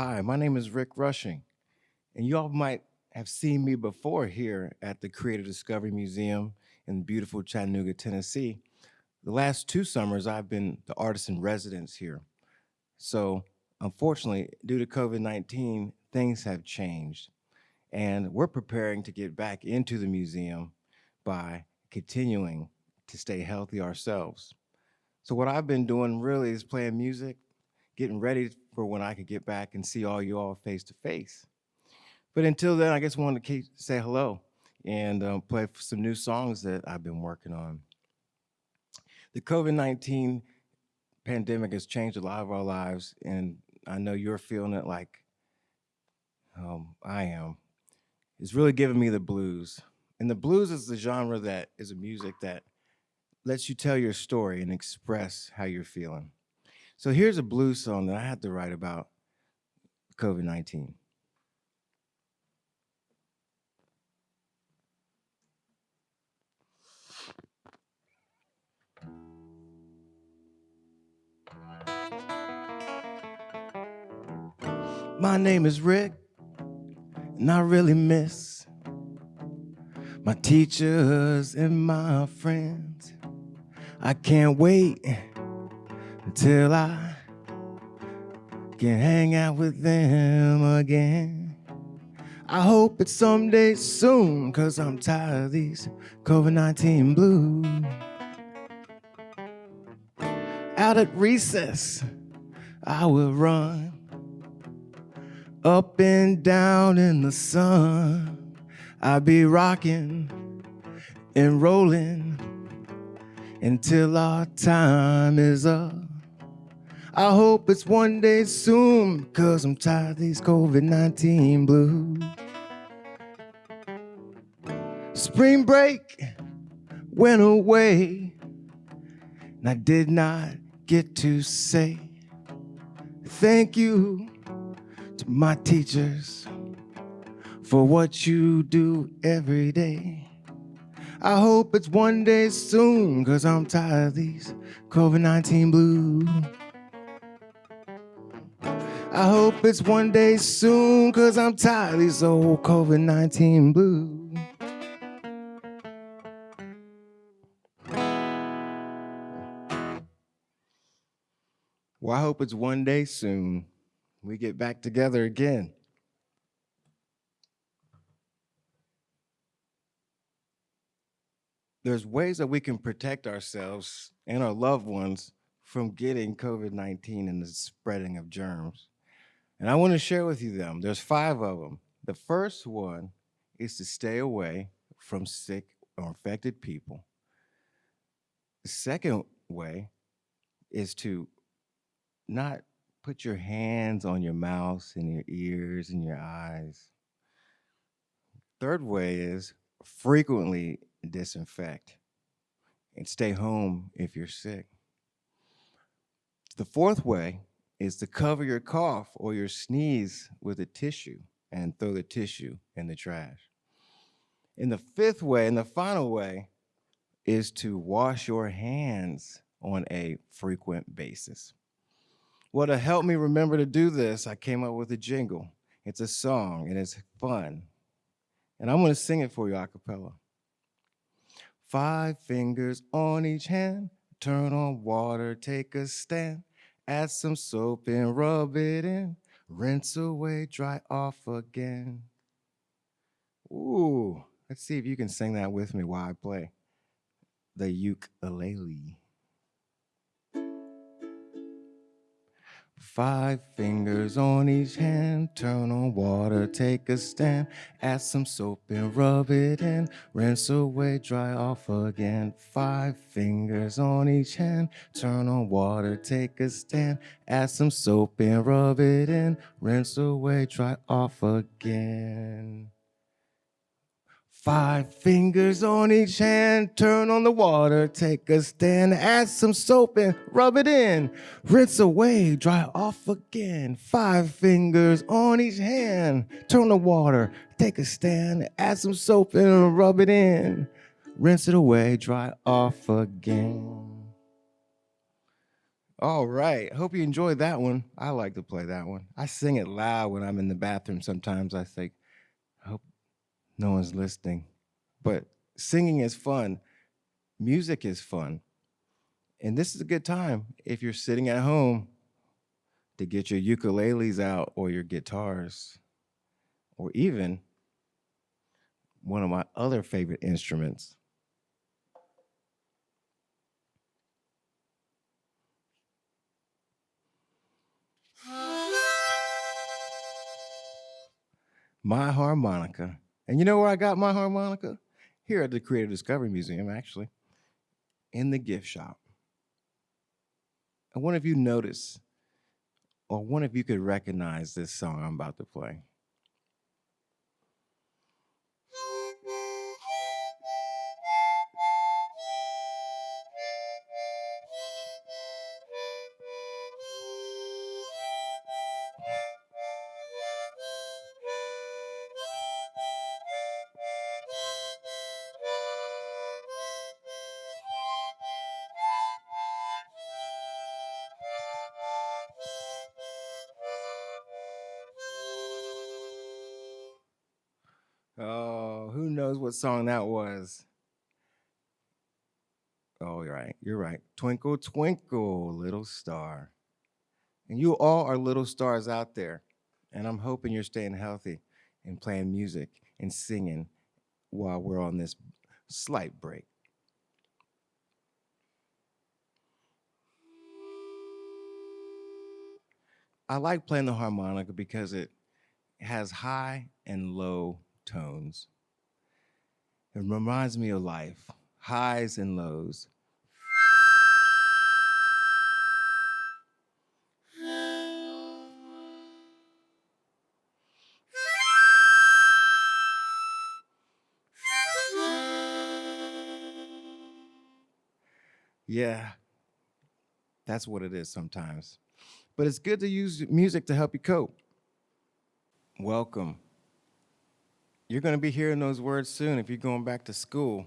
Hi, my name is Rick Rushing, and you all might have seen me before here at the Creative Discovery Museum in beautiful Chattanooga, Tennessee. The last two summers, I've been the artist in residence here. So unfortunately, due to COVID-19, things have changed. And we're preparing to get back into the museum by continuing to stay healthy ourselves. So what I've been doing really is playing music, getting ready for when I could get back and see all you all face to face. But until then, I just wanted to say hello and um, play some new songs that I've been working on. The COVID-19 pandemic has changed a lot of our lives, and I know you're feeling it like um, I am. It's really giving me the blues. And the blues is the genre that is a music that lets you tell your story and express how you're feeling. So here's a blues song that I had to write about COVID-19. My name is Rick, and I really miss my teachers and my friends. I can't wait until I can hang out with them again. I hope it's someday soon, cause I'm tired of these COVID-19 blues. Out at recess, I will run up and down in the sun. I'll be rocking and rolling until our time is up. I hope it's one day soon, cause I'm tired of these COVID-19 blues. Spring break went away, and I did not get to say thank you to my teachers for what you do every day. I hope it's one day soon, cause I'm tired of these COVID-19 blues. I hope it's one day soon, cause I'm tired of these old COVID-19 blues. Well, I hope it's one day soon we get back together again. There's ways that we can protect ourselves and our loved ones from getting COVID-19 and the spreading of germs. And I want to share with you them. There's five of them. The first one is to stay away from sick or infected people. The second way is to not put your hands on your mouth and your ears and your eyes. Third way is frequently disinfect and stay home if you're sick. The fourth way is to cover your cough or your sneeze with a tissue and throw the tissue in the trash. And the fifth way and the final way is to wash your hands on a frequent basis. Well, to help me remember to do this, I came up with a jingle. It's a song and it's fun. And I'm gonna sing it for you a cappella. Five fingers on each hand, turn on water, take a stand, add some soap and rub it in, rinse away, dry off again. Ooh, let's see if you can sing that with me while I play the ukulele. Five fingers on each hand, turn on water, take a stand, add some soap and rub it in, rinse away, dry off again. Five fingers on each hand, turn on water, take a stand, add some soap and rub it in, rinse away, dry off again. Five fingers on each hand, turn on the water, take a stand, add some soap and rub it in. Rinse away, dry off again. Five fingers on each hand, turn the water, take a stand, add some soap and rub it in. Rinse it away, dry off again. All right. Hope you enjoyed that one. I like to play that one. I sing it loud when I'm in the bathroom sometimes. I think, no one's listening. But singing is fun. Music is fun. And this is a good time if you're sitting at home to get your ukuleles out or your guitars or even one of my other favorite instruments. My harmonica. And you know where I got my harmonica? Here at the Creative Discovery Museum, actually, in the gift shop. I wonder if you notice, or wonder if you could recognize this song I'm about to play. Knows what song that was? Oh, you're right. You're right. Twinkle, twinkle, little star. And you all are little stars out there. And I'm hoping you're staying healthy and playing music and singing while we're on this slight break. I like playing the harmonica because it has high and low tones. It reminds me of life, highs and lows. Yeah, that's what it is sometimes. But it's good to use music to help you cope. Welcome you're going to be hearing those words soon if you're going back to school.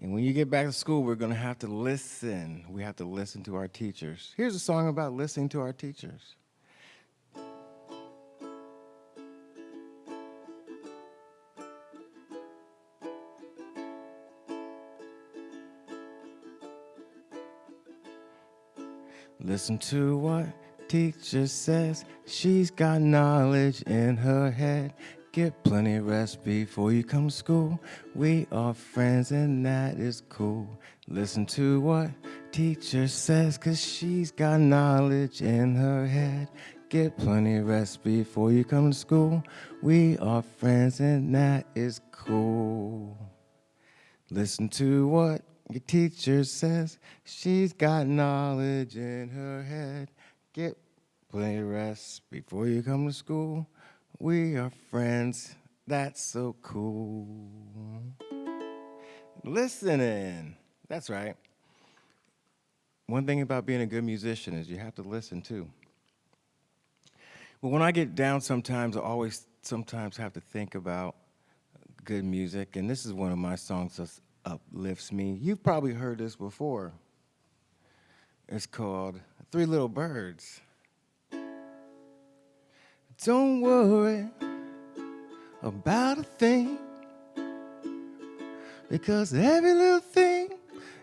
And when you get back to school, we're going to have to listen. We have to listen to our teachers. Here's a song about listening to our teachers. Listen to what teacher says. She's got knowledge in her head. Get plenty rest before you come to school. We are friends and that is cool. Listen to what teacher says, cause she's got knowledge in her head. Get plenty of rest before you come to school. We are friends and that is cool. Listen to what your teacher says. She's got knowledge in her head. Get plenty of rest before you come to school. We are friends. That's so cool. Listening. That's right. One thing about being a good musician is you have to listen too. But when I get down sometimes, I always sometimes have to think about good music, and this is one of my songs that uplifts me. You've probably heard this before. It's called Three Little Birds. Don't worry about a thing because every little thing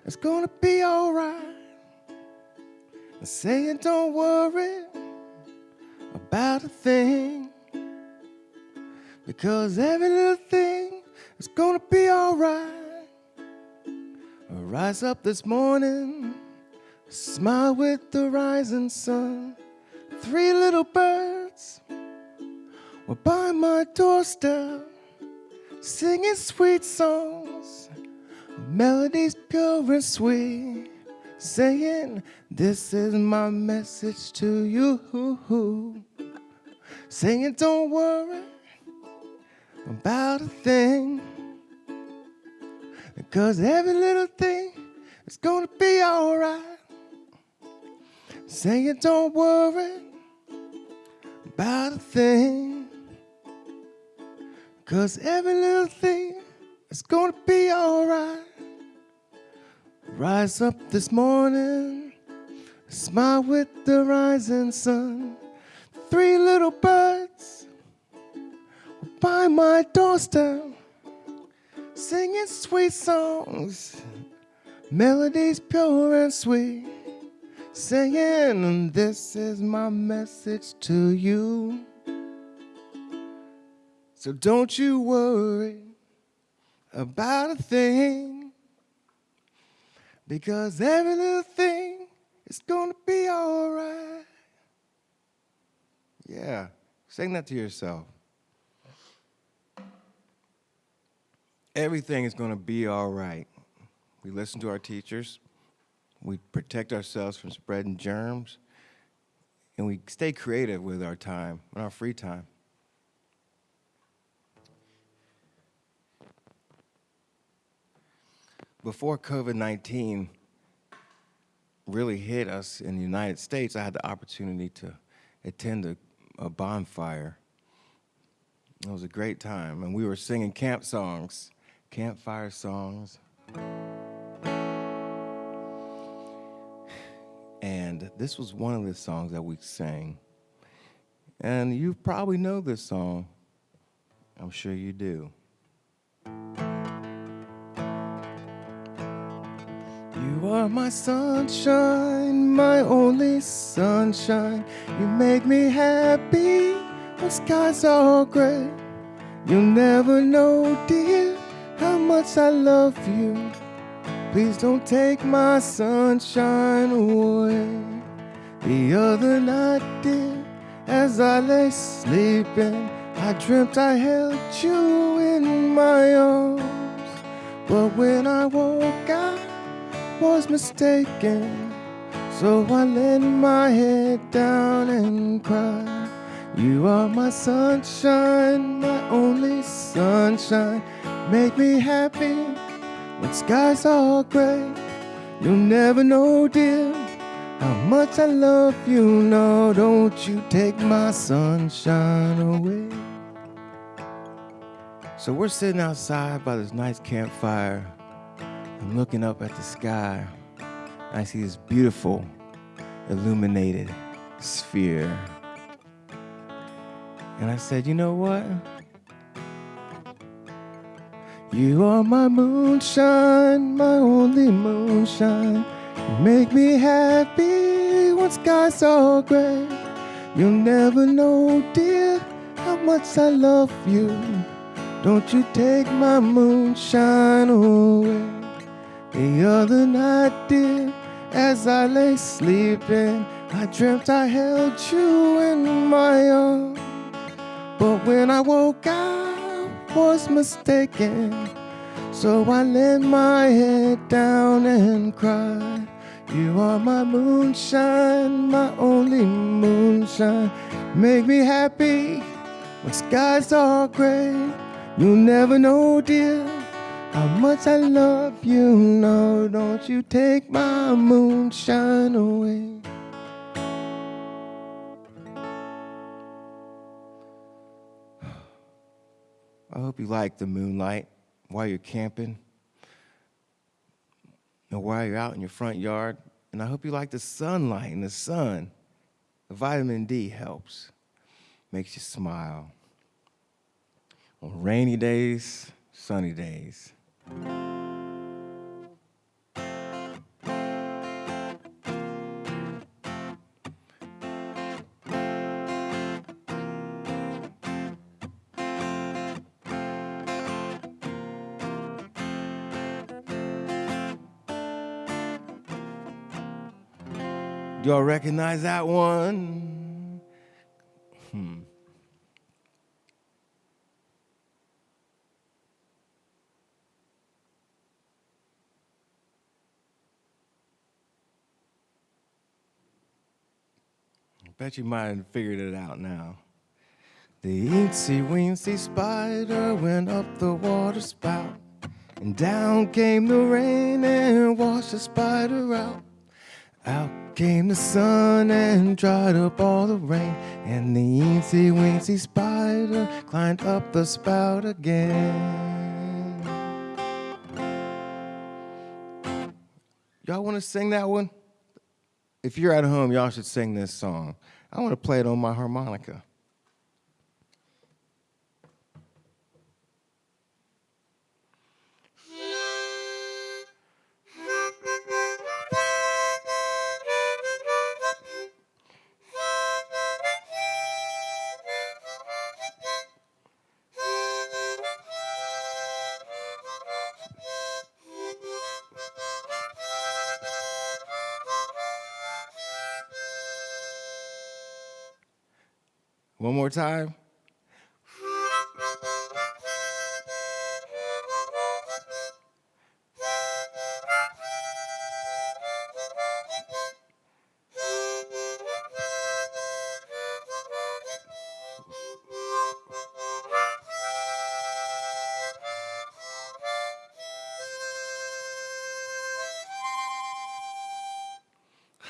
is gonna be alright. Saying don't worry about a thing because every little thing is gonna be alright. Rise up this morning, smile with the rising sun. Three little birds were by my doorstep, singing sweet songs, melodies pure and sweet, saying, This is my message to you. Saying, Don't worry about a thing, because every little thing is gonna be alright. Saying, Don't worry about a thing. Cause every little thing is gonna be alright. Rise up this morning, Smile with the rising sun. Three little birds by my doorstep, singing sweet songs, melodies pure and sweet, saying, This is my message to you. So don't you worry about a thing, because every little thing is gonna be all right. Yeah, sing that to yourself. Everything is gonna be all right. We listen to our teachers, we protect ourselves from spreading germs, and we stay creative with our time, and our free time. Before COVID-19 really hit us in the United States, I had the opportunity to attend a, a bonfire. It was a great time, and we were singing camp songs, campfire songs. And this was one of the songs that we sang. And you probably know this song. I'm sure you do. You are my sunshine, my only sunshine. You make me happy when skies are gray. You'll never know, dear, how much I love you. Please don't take my sunshine away. The other night, dear, as I lay sleeping, I dreamt I held you in my arms. But when I woke, I was mistaken. So I laid my head down and cried. You are my sunshine, my only sunshine. Make me happy when skies are gray. You'll never know, dear, how much I love you. No, don't you take my sunshine away. So we're sitting outside by this nice campfire. I'm looking up at the sky. I see this beautiful, illuminated sphere. And I said, you know what? You are my moonshine, my only moonshine. You make me happy when skies are gray. You'll never know, dear, how much I love you. Don't you take my moonshine away. The other night, dear, as I lay sleeping, I dreamt I held you in my arms. But when I woke, I was mistaken. So I laid my head down and cried. You are my moonshine, my only moonshine. Make me happy when skies are gray. You'll never know, dear how much I love you, no, don't you take my moonshine away. I hope you like the moonlight while you're camping or while you're out in your front yard. And I hope you like the sunlight and the sun. The vitamin D helps, makes you smile. On rainy days, sunny days. Y'all recognize that one? Bet you might have figured it out now. The eensy weensy spider went up the water spout, and down came the rain and washed the spider out. Out came the sun and dried up all the rain, and the eensy weensy spider climbed up the spout again. Y'all want to sing that one? If you're at home, y'all should sing this song. I want to play it on my harmonica. More time.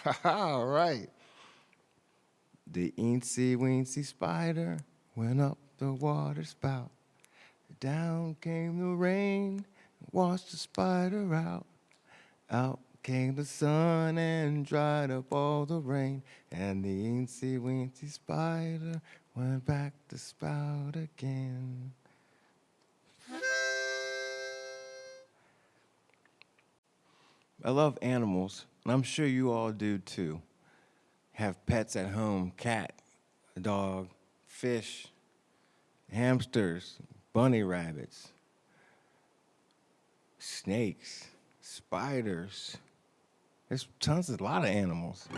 All right. The eensy weensy spider went up the water spout. Down came the rain, washed the spider out. Out came the sun and dried up all the rain. And the eensy weensy spider went back to spout again. I love animals, and I'm sure you all do too have pets at home, cat, dog, fish, hamsters, bunny rabbits, snakes, spiders. There's tons, of, a lot of animals.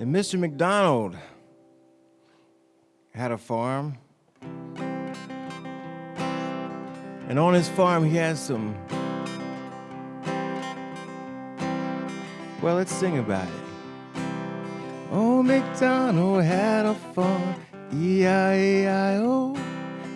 And Mr. McDonald had a farm And on his farm, he has some. Well, let's sing about it. Oh, MacDonald had a farm, E-I-E-I-O.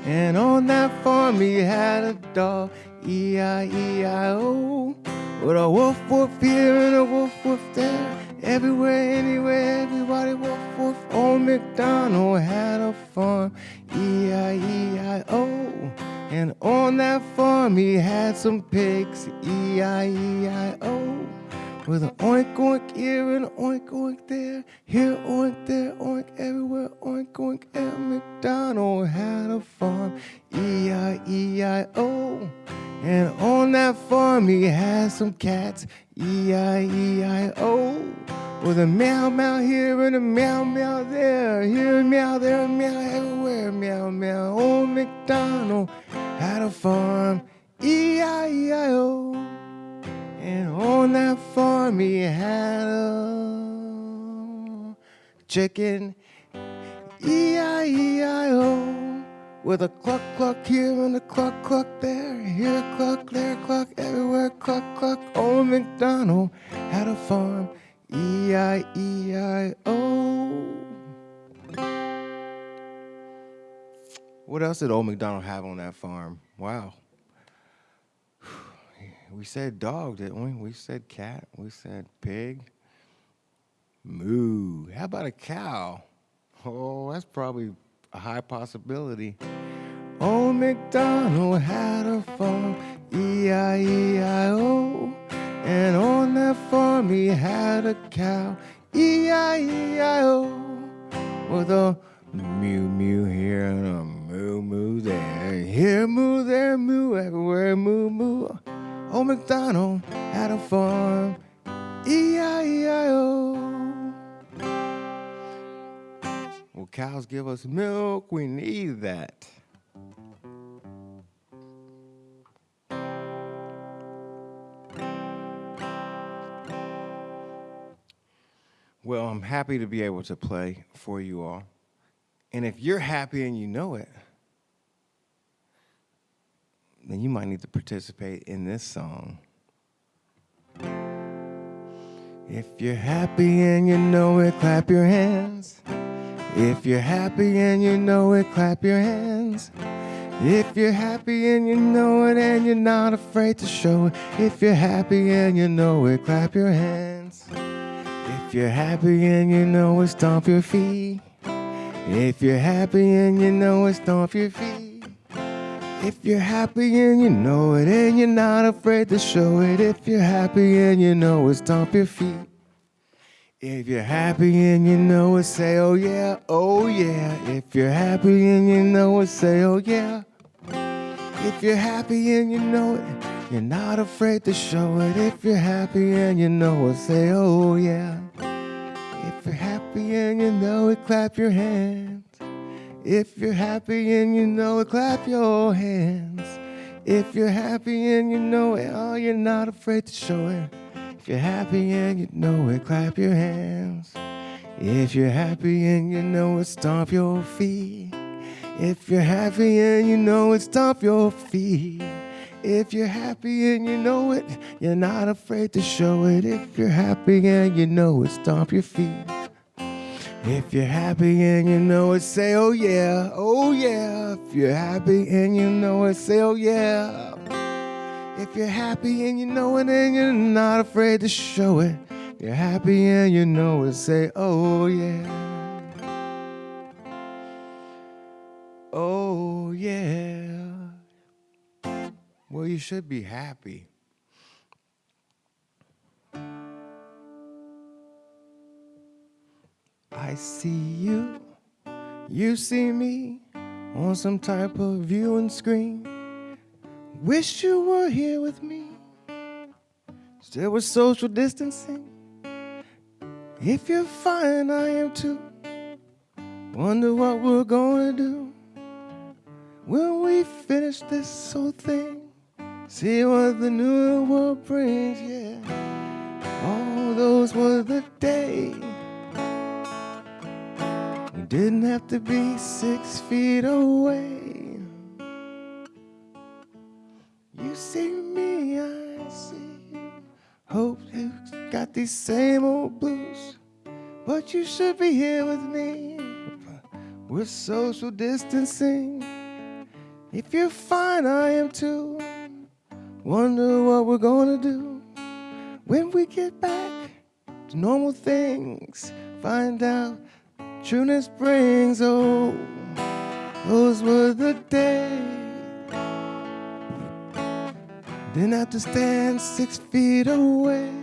And on that farm, he had a dog, E-I-E-I-O. With a woof woof here and a woof woof there. Everywhere, anywhere, everybody woof woof. Old oh, MacDonald had a farm, E-I-E-I-O. And on that farm he had some pigs, E-I-E-I-O. With an oink oink here and an oink oink there, here oink there oink everywhere oink oink. And MacDonald had a farm, E-I-E-I-O. And on that farm he had some cats, E-I-E-I-O. With a meow meow here and a meow meow there, here meow there, meow everywhere, meow meow. Old MacDonald had a farm, E-I-E-I-O. And on that farm he had a chicken, E-I-E-I-O. With a cluck cluck here and a cluck cluck there, here a cluck, there a cluck, everywhere cluck cluck. Old MacDonald had a farm, E-I-E-I-O. What else did old MacDonald have on that farm? Wow. We said dog, didn't we? We said cat. We said pig. Moo. How about a cow? Oh, that's probably a high possibility. Old MacDonald had a farm, E-I-E-I-O. And on that farm he had a cow, E-I-E-I-O. With a mew mew here and a moo moo there. Here moo, there moo, everywhere moo moo. Old MacDonald had a farm, E-I-E-I-O. Well, cows give us milk, we need that. Well, I'm happy to be able to play for you all. And if you're happy and you know it, then you might need to participate in this song. If you're happy and you know it, clap your hands. If you're happy and you know it, clap your hands. If you're happy and you know it and you're not afraid to show it. If you're happy and you know it, clap your hands. If you're happy and you know it, stomp your feet. If you're happy and you know it, stomp your feet. If you're happy and you know it, and you're not afraid to show it. If you're happy and you know it, stomp your feet. If you're happy and you know it, say, oh yeah, oh yeah. If you're happy and you know it, say, oh yeah. If you're happy and you know it, you're not afraid to show it. If you're happy and you know it, say, oh yeah. If you're happy and you know it, clap your hands. If you're happy and you know it, clap your hands. If you're happy and you know it, oh, you're not afraid to show it. If you're happy and you know it, clap your hands. If you're happy and you know it, stomp your feet. If you're happy and you know it, stomp your feet. If you're happy and you know it, you're not afraid to show it. If you're happy and you know it, stomp your feet. If you're happy and you know it, say, oh yeah, oh yeah. If you're happy and you know it, say, oh yeah. If you're happy and you know it and you're not afraid to show it. You're happy and you know it, say, oh yeah. Oh yeah. Well, you should be happy. I see you, you see me on some type of viewing screen. Wish you were here with me. Still with social distancing. If you're fine, I am too. Wonder what we're gonna do when we finish this whole thing. See what the new world brings, yeah. All those were the days didn't have to be six feet away. You see me, I see you. Hope you got these same old blues, but you should be here with me. We're social distancing. If you're fine, I am too. Wonder what we're gonna do when we get back to normal things. Find out Trueness brings, oh, those were the days. Didn't have to stand six feet away.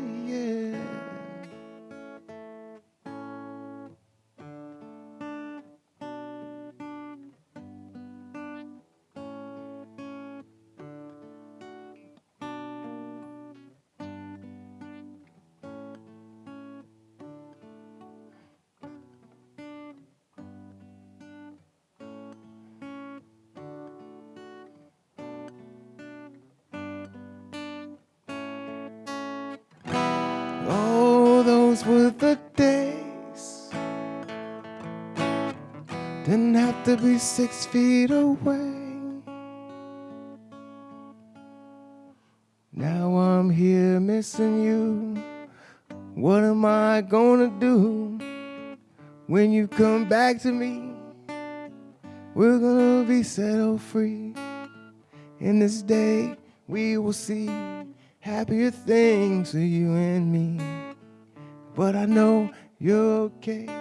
Didn't have to be six feet away. Now I'm here missing you. What am I gonna do when you come back to me? We're gonna be set free. In this day, we will see happier things for you and me but I know you're okay.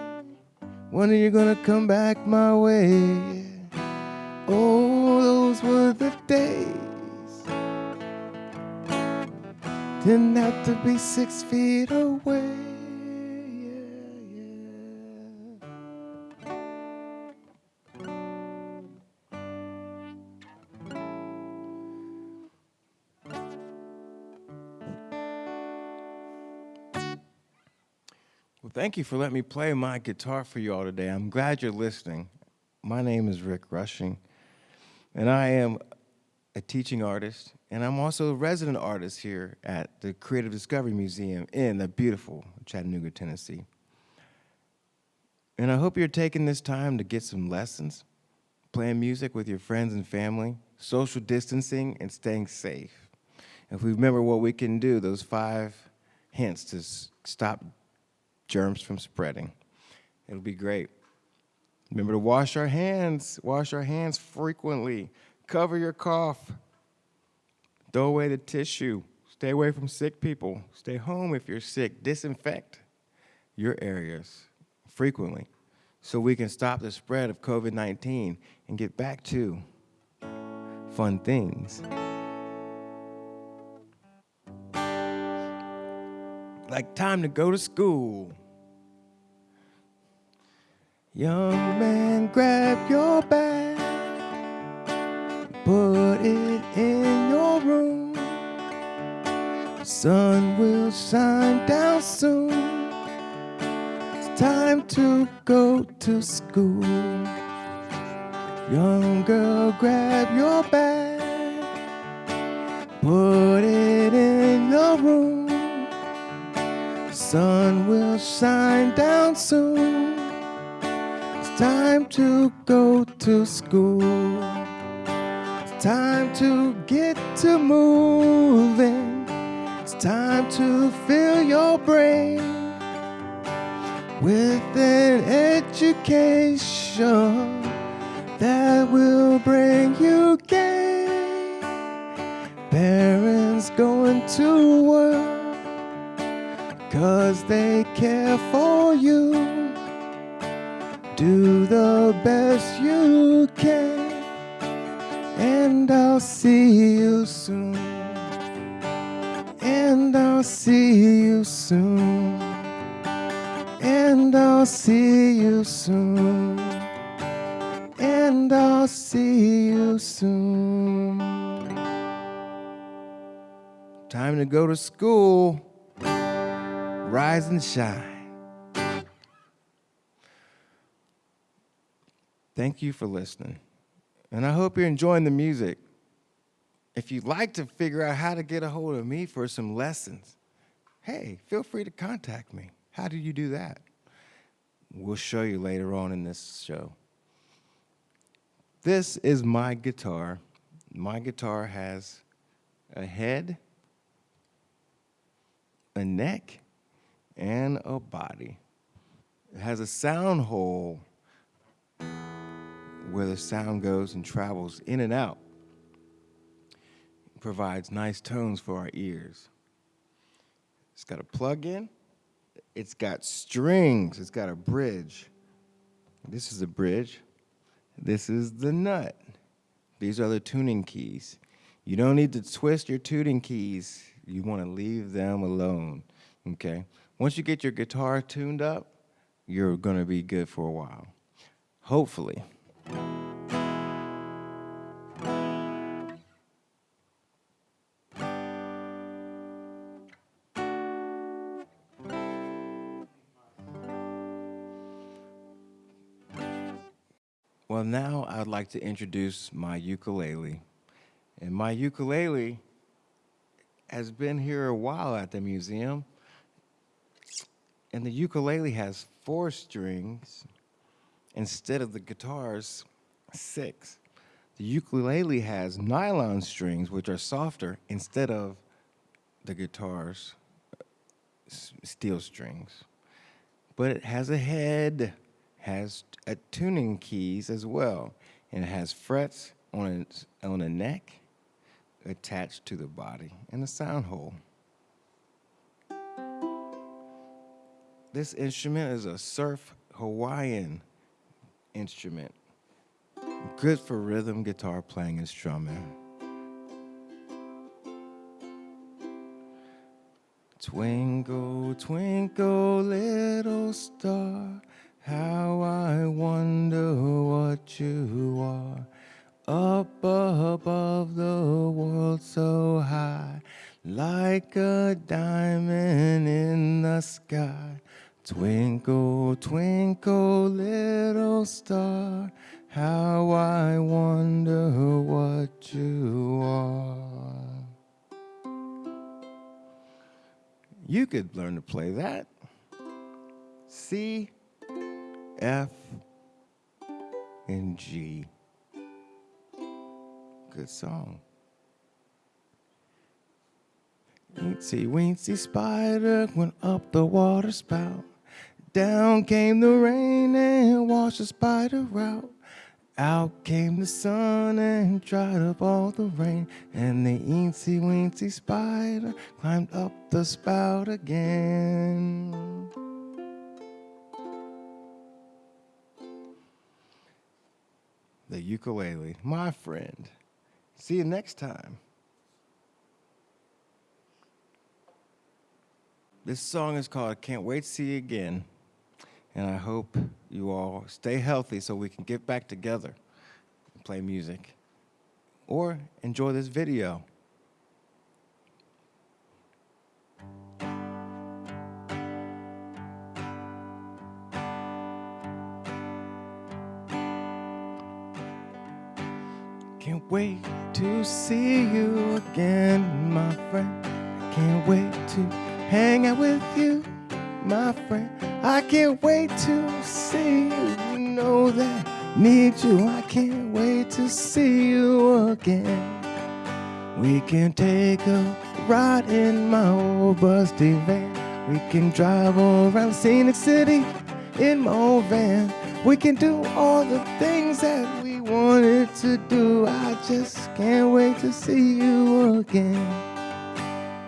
When are you gonna come back my way? Oh, those were the days. Didn't have to be six feet away. Thank you for letting me play my guitar for you all today. I'm glad you're listening. My name is Rick Rushing, and I am a teaching artist, and I'm also a resident artist here at the Creative Discovery Museum in the beautiful Chattanooga, Tennessee. And I hope you're taking this time to get some lessons, playing music with your friends and family, social distancing, and staying safe. If we remember what we can do, those five hints to stop germs from spreading. It'll be great. Remember to wash our hands, wash our hands frequently. Cover your cough. Throw away the tissue. Stay away from sick people. Stay home if you're sick. Disinfect your areas frequently so we can stop the spread of COVID 19 and get back to fun things. Like time to go to school. Young man, grab your bag, put it in your room. Sun will shine down soon. It's time to go to school. Young girl, grab your bag, put it Sun will shine down soon. It's time to go to school. It's time to get to moving. It's time to fill your brain with an education that will bring you gain. Parents going to work cause they care for you. Do the best you can, and I'll see you soon. And I'll see you soon. And I'll see you soon. And I'll see you soon. Time to go to school. Rise and shine. Thank you for listening. And I hope you're enjoying the music. If you'd like to figure out how to get a hold of me for some lessons, hey, feel free to contact me. How do you do that? We'll show you later on in this show. This is my guitar. My guitar has a head, a neck, and a body. It has a sound hole where the sound goes and travels in and out. It provides nice tones for our ears. It's got a plug-in. It's got strings. It's got a bridge. This is a bridge. This is the nut. These are the tuning keys. You don't need to twist your tuning keys. You want to leave them alone, okay? Once you get your guitar tuned up, you're going to be good for a while. Hopefully. Well, now I'd like to introduce my ukulele. And my ukulele has been here a while at the museum. And the ukulele has four strings instead of the guitar's six. The ukulele has nylon strings, which are softer, instead of the guitar's steel strings. But it has a head, has a tuning keys as well, and it has frets on its on the neck attached to the body and a sound hole. This instrument is a surf Hawaiian instrument. Good for rhythm guitar playing and strumming. Twinkle, twinkle, little star, how I wonder what you are. Up above the world so high, like a diamond in the sky. Twinkle, twinkle, little star, how I wonder what you are. You could learn to play that. C, F, and G. Good song. Weensy, weensy spider went up the water spout. Down came the rain and washed the spider out. Out came the sun and dried up all the rain. And the eensy weensy spider climbed up the spout again. The ukulele, my friend, See you next time. This song is called Can't Wait to See You Again. And I hope you all stay healthy so we can get back together and play music or enjoy this video. Can't wait to see you again, my friend. Can't wait to hang out with you, my friend. I can't wait to see you. Know that I need you. I can't wait to see you again. We can take a ride in my old busty van. We can drive around scenic city in my old van. We can do all the things that we wanted to do. I just can't wait to see you again.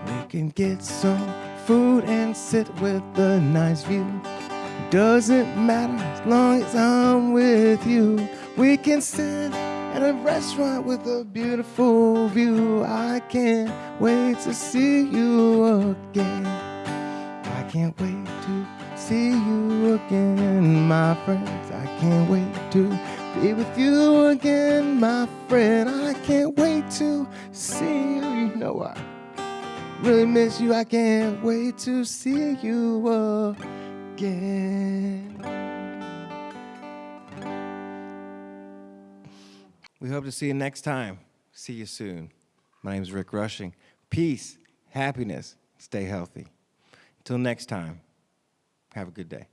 We can get some food and sit with a nice view. Doesn't matter as long as I'm with you. We can sit at a restaurant with a beautiful view. I can't wait to see you again. I can't wait to see you again, my friends. I can't wait to be with you again, my friend. I can't wait to see you. You know I really miss you. I can't wait to see you again. We hope to see you next time. See you soon. My name is Rick Rushing. Peace, happiness, stay healthy. Until next time, have a good day.